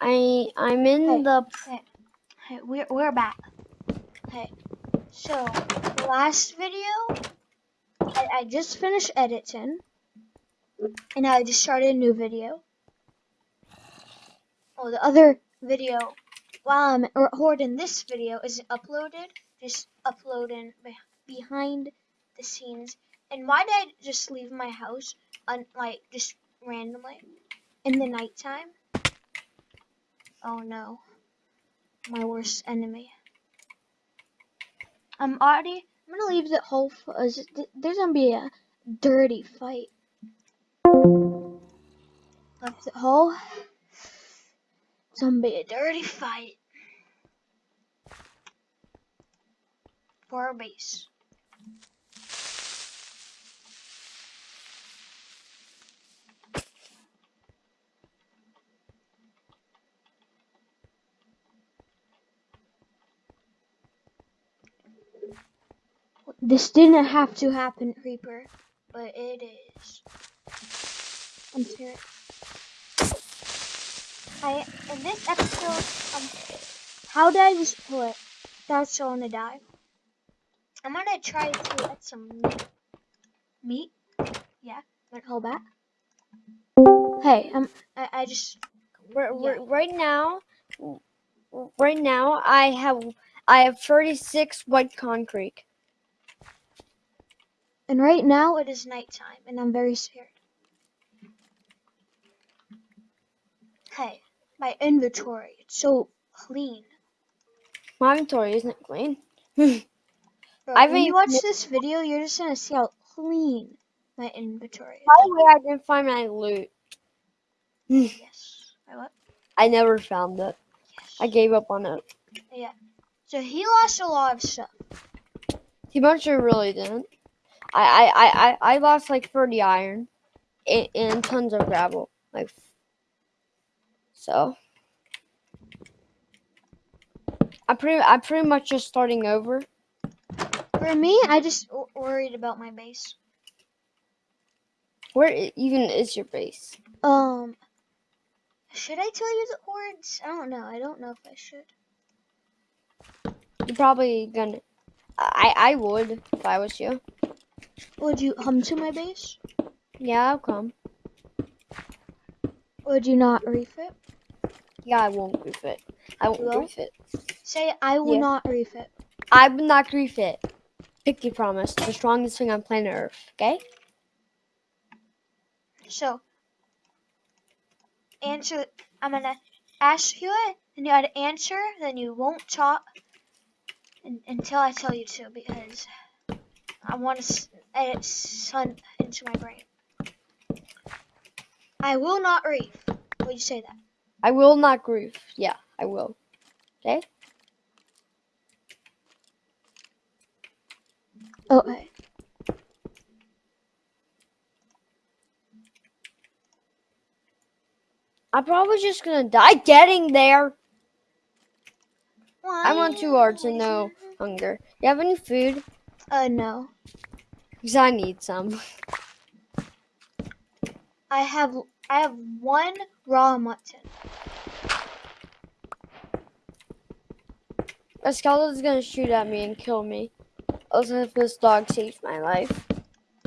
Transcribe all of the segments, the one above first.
I, I'm in Hey. the Hey, hey, we're we're back. Hey, so last video, I, I just finished editing, and I just started a new video. Oh, the other video, while I'm recording this video, isn't uploaded. Just uploading behind the scenes. And why did I just leave my house, un- like just randomly, in the nighttime? Oh no, my worst enemy. I'm already. I'm gonna leave the whole. uh, There's gonna be a dirty fight. Left the hole. It's gonna be a dirty fight. For our base. This didn't have to happen, Creeper, but it is. I'm serious. I in this episode, um, how did I just put? That's still gonna die. I'm gonna try to get some meat. Meat? Yeah. Gonna hold back. Hey, um, I, I just Yeah. r- right now. Right now, I have I have 36 white concrete. And right now it is nighttime, and I'm very scared. Hey, my inventory, it's so clean. My inventory isn't clean. Bro, I when you watch this video, you're just gonna see how clean my inventory is. By the way, I didn't find my loot. Yes. Wait, what? I never found it. Yes. I gave up on it. Yeah. So he lost a lot of stuff. He much really didn't. I I, I, I I lost like 30 iron and, and tons of gravel. Like so. I pretty I pretty much just starting over. For me, I just worried about my base. Where even is your base? Um, should I tell you the words? I don't know. I don't know if I should. You're probably gonna. I I would if I was you. Would you come to my base? Yeah, I'll come. Would you not refit? Yeah, I won't refit. I won't will? refit. Say I will Yeah. not refit. I will not refit. Pinky promise, the strongest thing on planet Earth. Okay. So, answer. I'm gonna ask you it, and you gotta answer. Then you won't talk until I tell you to, because I want to edit sun into my brain. I will not reef. Would you say that? I will not grief. Yeah, I will. Okay. Okay. I'm probably just gonna die getting there. I'm on two hearts and no hunger. You have any food? Uh, no. Because I need some. I have I have one raw mutton. A skeleton's gonna shoot at me and kill me. Also, if this dog saves my life.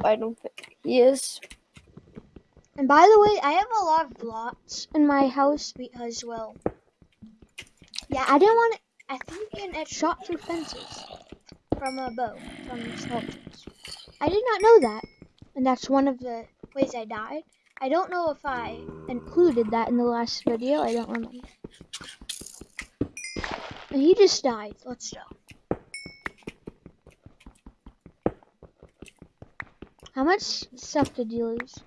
I don't think he is. And by the way, I have a lot of blocks in my house because, well, yeah, I didn't want to. I think and it shot through fences from a bow from the skeletons. I did not know that, and that's one of the ways I died. I don't know if I included that in the last video. I don't remember. And he just died. Let's go. How much stuff did you lose?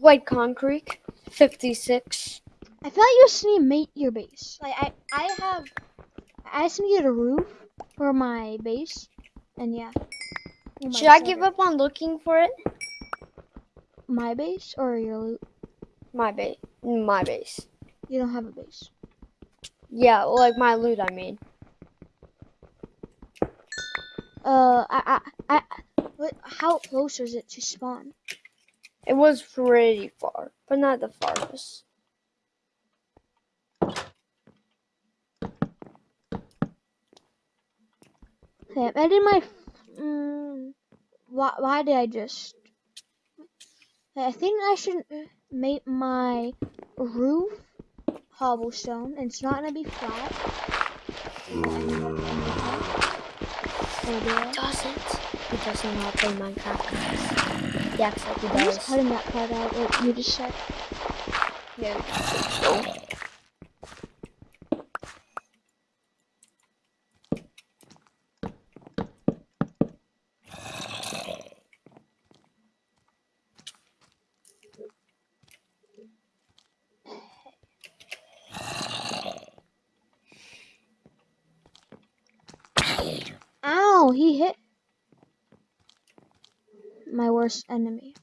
White concrete, 56. I feel like you just need to make your base. Like I, I have, I just need a roof for my base, and yeah. Should I give up on looking for it? my base or your loot? My base. My base. You don't have a base. Yeah, like my loot, I mean. Uh, I, I, I, what, how close is it to spawn? It was pretty far, but not the farthest. Okay, I did my. Mm, why, why did I just. I think I should make my roof cobblestone. and It's not gonna be flat. It doesn't. He doesn't know how to play Minecraft. Yeah, He acts like he I'm just does. cutting that part out. What you just said. Yeah. So, Ow! He hit my worst enemy.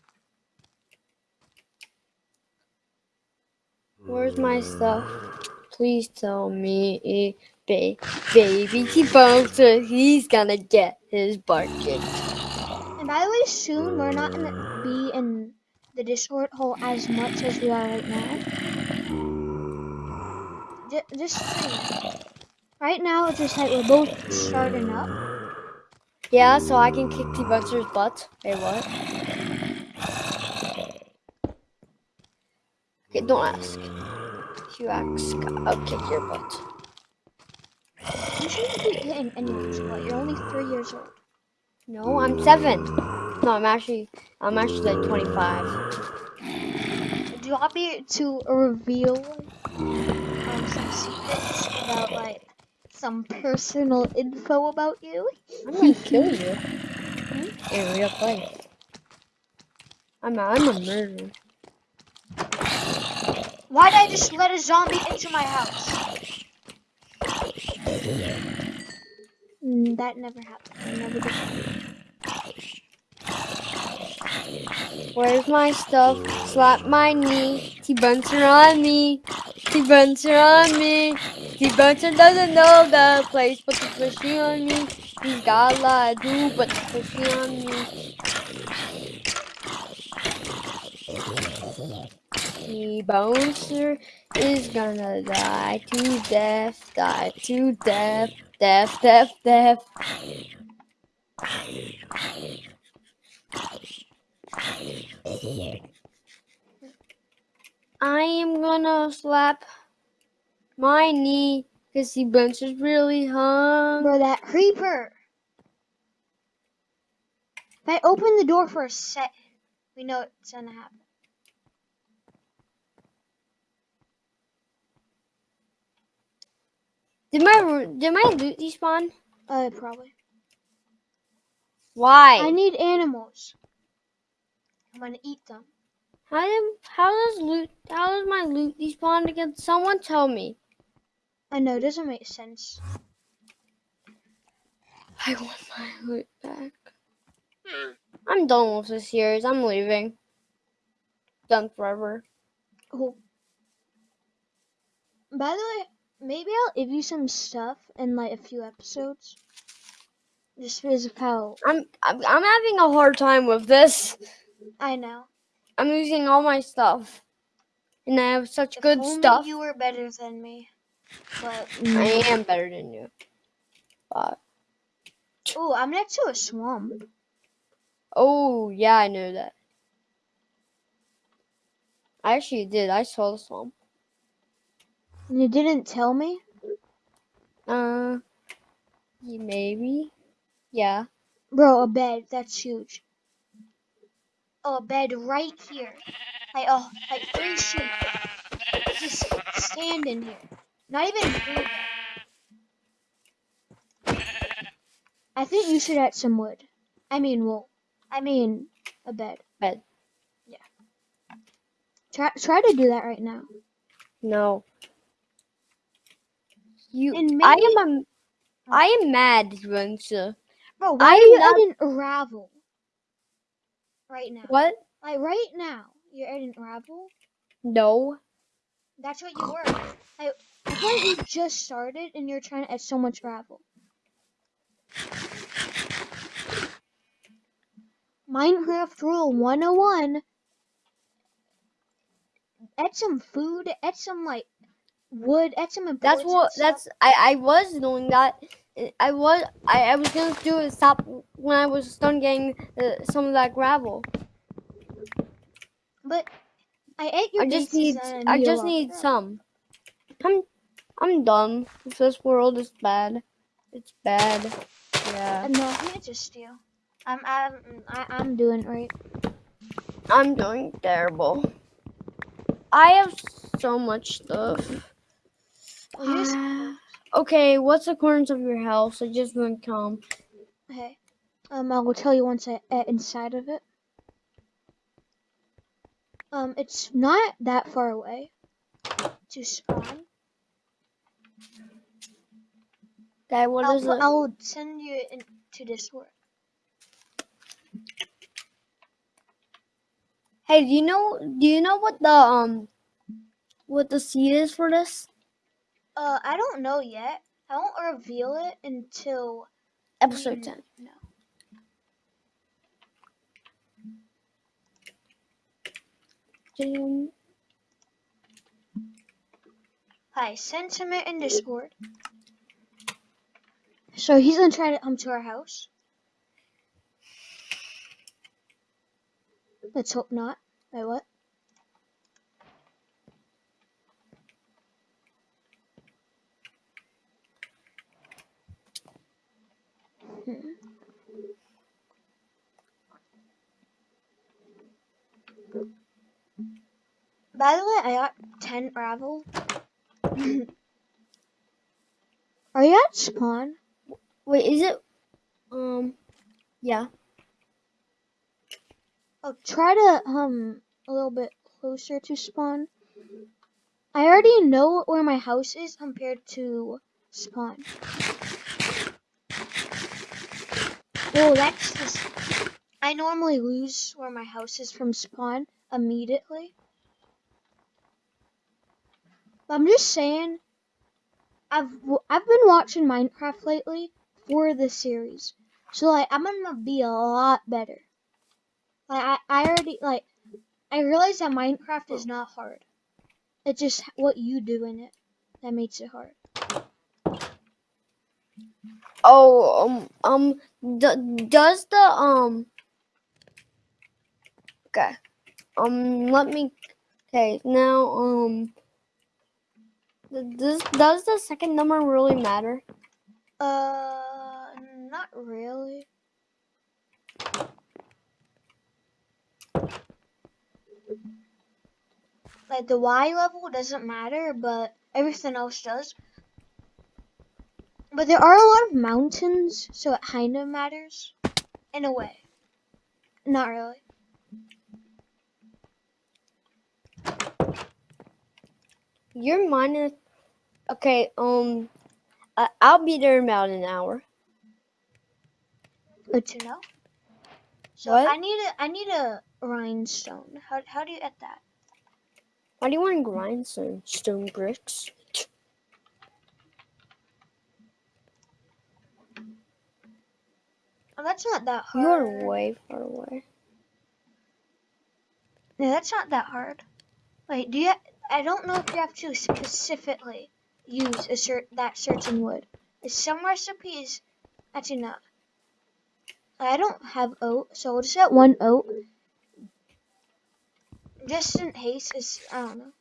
where's my stuff? Mm. Please tell me, ba- baby T-Bouncer, he's gonna get his butt. And by the way, soon we're not gonna be in the Discord hole as much as we are right now. Ju- Just. Right now, it's just like we're both starting up. Yeah, so I can kick T-Bouncer's butt. Hey, what? Okay, don't ask. If you ask, I'll kick your butt. You shouldn't be hitting anyone's butt. You're only three years old. No, I'm seven. No, I'm actually, I'm actually like 25. Do you want me to reveal um, some secrets about like some personal info about you? I'm gonna kill you. In real life. I'm a, I'm a murderer. Why did I just let a zombie into my house? Mm, that never happened. I never did. Where's my stuff? Slap my knee. T-Buncer on me. T-Buncer on me. T-Buncer doesn't know the place, but the pushy on me. He's got a lot to do, but the pushy on me. T-Bouncer is gonna die to death, die to death, death, death, death. I am gonna slap my knee because the bunch is really hung. Bro, that creeper. If I open the door for a sec, we know it's gonna happen. Did my did my loot despawn? Uh, probably. Why? I need animals. I'm gonna eat them. how did, how does loot how does my loot despawn again? Someone tell me. I know, it doesn't make sense. I want my loot back. Hmm. I'm done with this series. I'm leaving. Done forever. Oh. By the way, maybe I'll give you some stuff in like a few episodes. Just because of how I'm I'm, I'm having a hard time with this. I know. I'm losing all my stuff, and I have such If good only stuff. you were better than me. But I am better than you. But oh, I'm next to a swamp. oh yeah, I know that. I actually did. I saw the swamp. You didn't tell me. Uh, maybe. Yeah. Bro, a bed. That's huge. Oh, a bed right here. Like oh, like three sheep. Just stand in here. Not even. I think you should add some wood. I mean wool. I mean a bed. Bed. Yeah. Try try to do that right now. No. You. And I am a. Oh. I am mad, Spencer. Bro, why I are you love- adding gravel? Right now. What? Like right now. You're adding gravel? No. That's what you were. I, I thought you just started and you're trying to add so much gravel. Minecraft Rule 101. Add some food, add some like wood, add some That's what. That's. I. I was doing that, I- I was I, I was gonna do it stop when I was done getting uh, some of that gravel. But I ate your I just need I just need of some. I'm I'm done. This world is bad. It's bad. Yeah. No, I it's just you. I'm I'm I, I'm doing right. I'm doing terrible. I have so much stuff. Well, okay, what's the corners of your house? I just went come. hey. Um, I will tell you once I uh, inside of it. Um, it's not that far away to spawn. Okay, what I'll, is it? I'll send you into Discord. Hey, do you know do you know what the um what the seed is for this? Uh, I don't know yet. I won't reveal it until Episode we- ten. No. Jim. Hi, sentiment in Discord. So he's gonna try to come to our house. Let's hope not. Wait, what? By the way, I got 10 gravel. Are you at spawn? Wait, is it um yeah. Oh, try to um a little bit closer to spawn. I already know where my house is compared to spawn. Oh, that's just. I normally lose where my house is from spawn immediately. But I'm just saying. I've I've been watching Minecraft lately for the series, so like I'm gonna be a lot better. Like I, I already like I realize that Minecraft is not hard. It's just what you do in it that makes it hard. Oh um um does the um okay um let me okay now um does does the second number really matter? Uh, not really. Like the Y level doesn't matter, but everything else does. But there are a lot of mountains, so it kind of matters in a way. Not really. You're minus okay um uh, I'll be there in about an hour. Good to know. So What? I need a I need a rhinestone. How how do you get that? Why do you want to grind some stone bricks? Oh, that's not that hard. You're way far away. Yeah, that's not that hard. Wait, do you? I don't know if you have to specifically use a cer- that certain wood. Some recipes, actually not. I don't have oat, so we'll just get one oat. Just in case, is I don't know.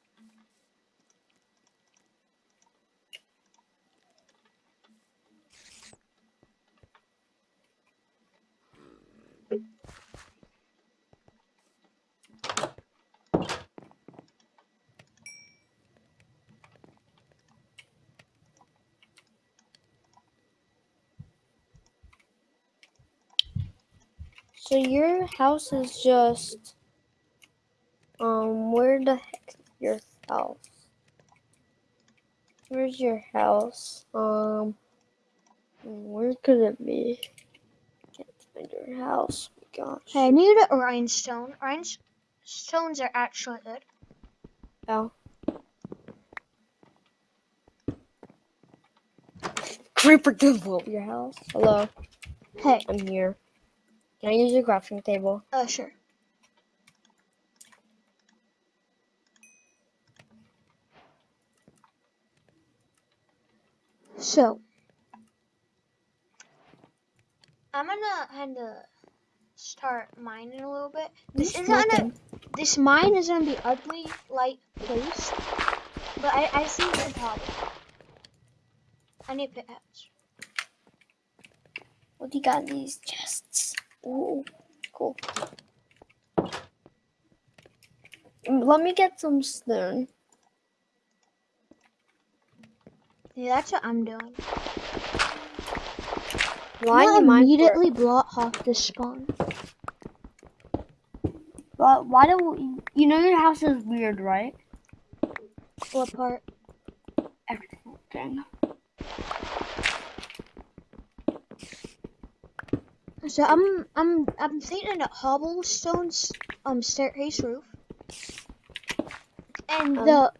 So your house is just um where the heck is your house? Where's your house? Um where could it be? Can't find your house. Oh my gosh. Hey, I need a rhinestone. Rhinestones are actually good. Oh. Creeper blow up your house. Hello, Hey, I'm here. Can I use your crafting table? uh, sure. So, I'm gonna kind of start mining a little bit. This isn't gonna, this mine is gonna be ugly, light placed, but I I see the problem. I need pickaxe. What do you got in these chests? Ooh, cool. Let me get some stone. Yeah, that's what I'm doing. Why you immediately block off the spawn. Why, why do you know your house is weird, right? What part? Everything. So I'm I'm I'm thinking a hobblestones um staircase roof. And Um, the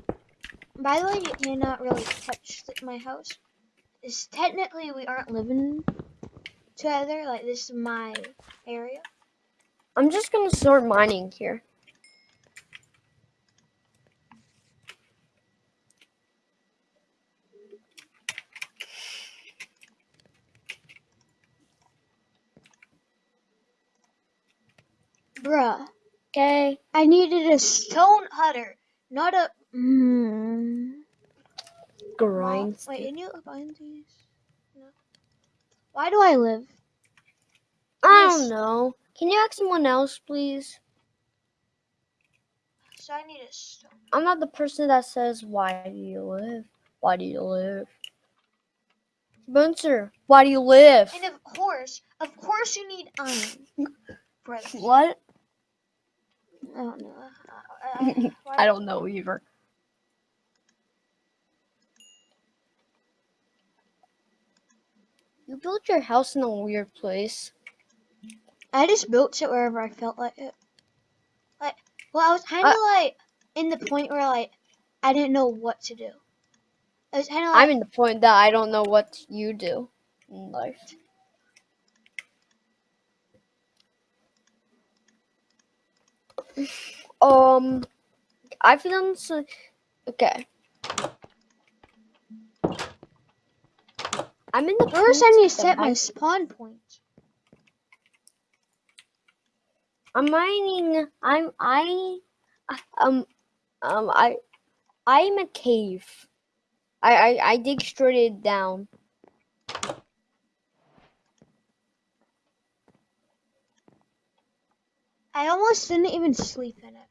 by the way, you cannot really touch my house. Is technically we aren't living together. Like this is my area. I'm just gonna start mining here. Bruh, Okay. I needed a stone cutter, not a. Mm. Grind. Wait, can you find these? No. Why do I live? I don't know. Can you ask someone else, please? So I need a stone. I'm not the person that says, Why do you live? Why do you live? Spencer, why do you live? And of course, of course, you need iron. What? I don't know. Uh, uh, why- I don't know either. You built your house in a weird place. I just built it wherever I felt like it. Like, well, I was kind of like in the point where like I didn't know what to do. I was kind of like I'm in the point that I don't know what you do in life. Um, I feel so. Okay. I'm in the. first I need to set my spawn point. I'm mining. I'm I. Um. Um. I. I'm a cave. I. I. I dig straight down. I almost didn't even sleep in it.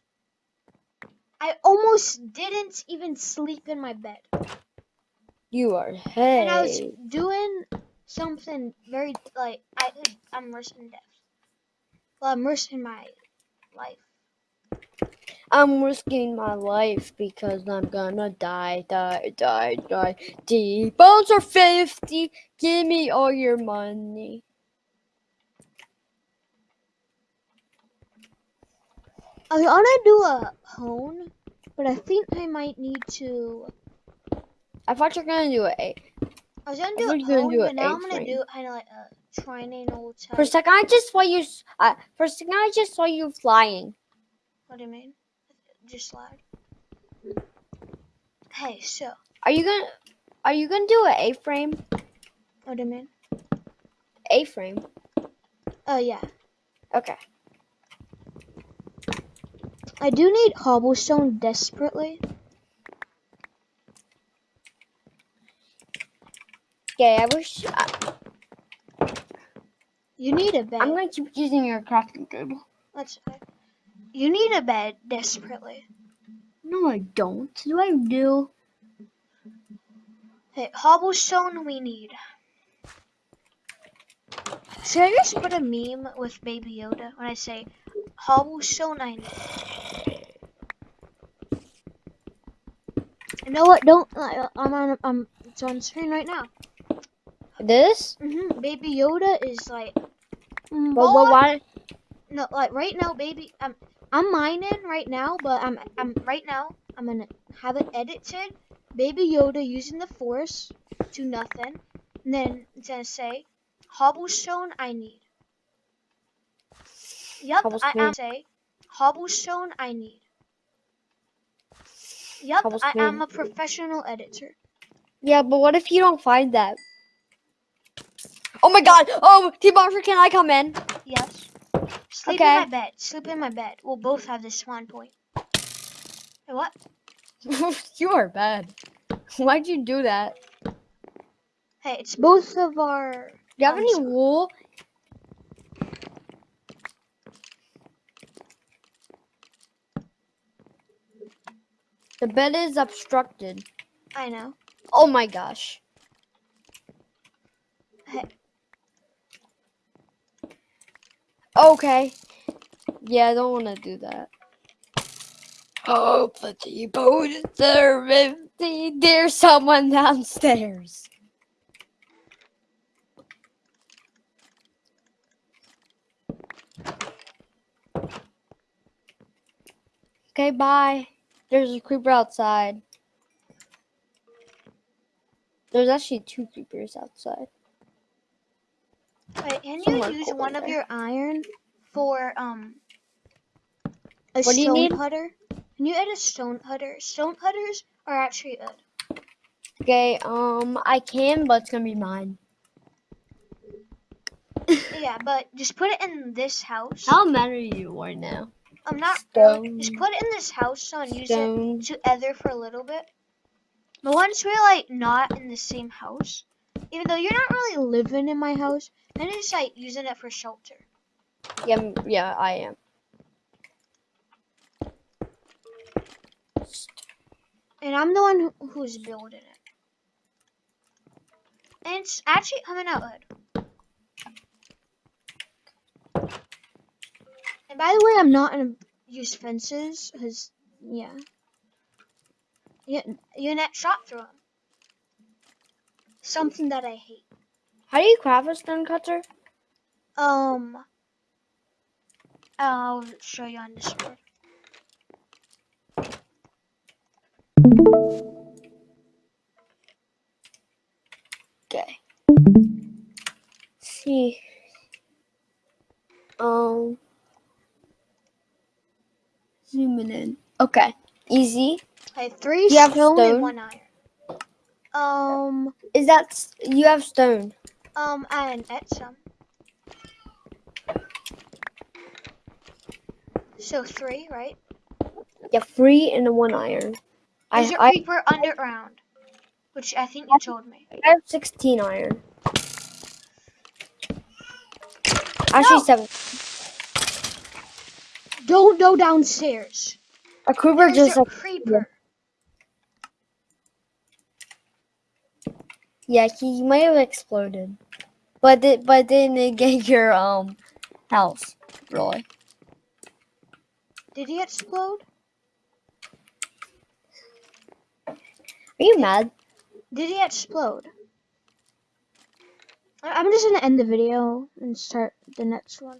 I almost didn't even sleep in my bed. You are hey. And I was doing something very like I I'm risking death. Well, I'm risking my life. I'm risking my life because I'm gonna die, die, die, die. D bones are 50. Give me all your money. I was gonna do a hone, but I think I might need to. I thought you were gonna do it. I was gonna do thought a hone, do but now I'm gonna A-frame. do kind of like a triangle type. For a second, I just saw you. Uh, for a second, I just saw you flying. What do you mean? Just slide. Hey, so Are you gonna? Are you gonna do an A-frame? what do you mean? A-frame. Oh yeah, Okay. I do need cobblestone desperately. Okay. I wish. I, You need a bed. I'm gonna keep using your crafting table. Let's. You need a bed desperately. No, I don't. Do I do? Hey, cobblestone we need. Should I just put a meme with Baby Yoda when I say cobblestone I need? You know what? Don't. I- I'm on. I'm. It's on screen right now. This? hmm Baby Yoda is like. But, but why? No, like right now, baby. I'm. I'm mining right now, but I'm. I'm right now. I'm gonna have it edited. Baby Yoda using the Force to nothing. And then it's gonna say, cobblestone I need. Yep, I am say, cobblestone I need. Yup, I am a professional editor. Yeah, but what if you don't find that? Oh my god! Oh, T-Monster, can I come in? Yes. Sleep Okay. in my bed. Sleep in my bed. We'll both have the spawn point. Hey, what? you are bad. Why'd you do that? Hey, it's both of our. Do you have Um, any wool? The bed is obstructed. I know. Oh my gosh. Hey, Okay. Yeah, I don't want to do that. Oh, the T-boat is there. empty. There's someone downstairs. Okay, bye. There's a creeper outside. There's actually two creepers outside. wait, can you Somewhere use cool one of your iron for um a What stone putter? Can you add a stone putter? Stone putters are actually good. Okay, um, I can, but it's gonna be mine. Yeah, but just put it in this house. How mad are you right now? I'm not oh, really. Stone. Just put it in this house so and use it to ether for a little bit. But once we're like not in the same house, even though you're not really living in my house, I'm just like using it for shelter. Yeah, yeah, I am. And I'm the one who's building it. And it's actually coming out good. And by the way, I'm not gonna use fences, cause yeah, you net shot through them. Something that I hate. How do you craft a stone cutter? Um, I'll show you on Discord. Okay. See. Um. Zooming in. Okay. Easy. I have three You have stone, stone? and one iron. Um, Is that you have stone? um, and at some. So three, right? Yeah, three and a one iron. I Is your I, creeper underground? Which I think you told me. I have sixteen iron. Actually, No. seven. Don't go downstairs. A creeper There's just a like creeper. yeah, he might have exploded, but it, but didn't get your um house really. Did he explode? Are you mad? Did he explode? I'm just gonna end the video and start the next one.